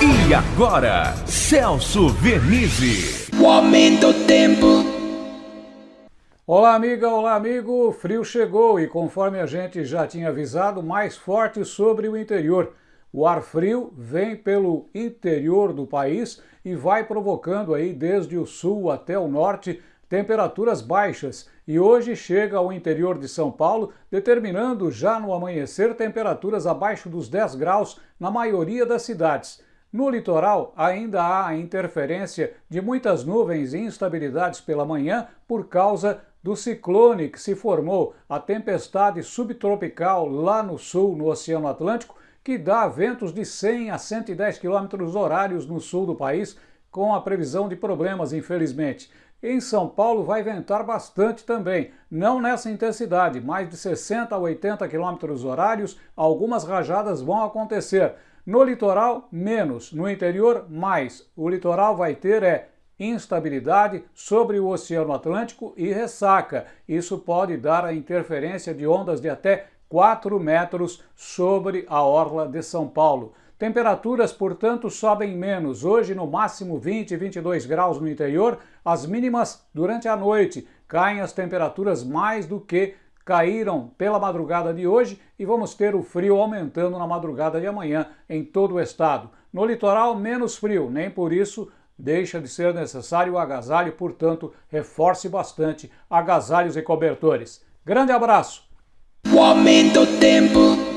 E agora, Celso Vernizzi. O aumento do tempo. Olá, amiga, olá, amigo. Frio chegou e, conforme a gente já tinha avisado, mais forte sobre o interior. O ar frio vem pelo interior do país e vai provocando aí desde o sul até o norte temperaturas baixas e hoje chega ao interior de São Paulo, determinando já no amanhecer temperaturas abaixo dos 10 graus na maioria das cidades. No litoral, ainda há a interferência de muitas nuvens e instabilidades pela manhã por causa do ciclone que se formou, a tempestade subtropical lá no sul, no Oceano Atlântico, que dá ventos de 100 a 110 km horários no sul do país, com a previsão de problemas, infelizmente. Em São Paulo vai ventar bastante também, não nessa intensidade, mais de 60 a 80 km horários, algumas rajadas vão acontecer. No litoral, menos, no interior, mais. O litoral vai ter é instabilidade sobre o Oceano Atlântico e ressaca. Isso pode dar a interferência de ondas de até 4 metros sobre a orla de São Paulo. Temperaturas, portanto, sobem menos. Hoje, no máximo 20 e 22 graus no interior. As mínimas durante a noite. Caem as temperaturas mais do que caíram pela madrugada de hoje e vamos ter o frio aumentando na madrugada de amanhã em todo o estado. No litoral, menos frio, nem por isso deixa de ser necessário o agasalho, portanto, reforce bastante agasalhos e cobertores. Grande abraço! O aumento tempo.